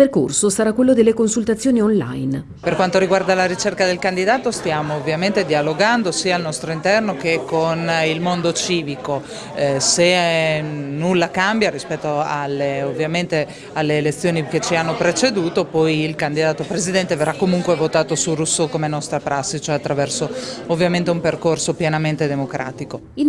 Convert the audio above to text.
Il percorso sarà quello delle consultazioni online. Per quanto riguarda la ricerca del candidato stiamo ovviamente dialogando sia al nostro interno che con il mondo civico. Eh, se eh, nulla cambia rispetto alle, ovviamente alle elezioni che ci hanno preceduto, poi il candidato presidente verrà comunque votato su Rousseau come nostra prassi, cioè attraverso ovviamente un percorso pienamente democratico.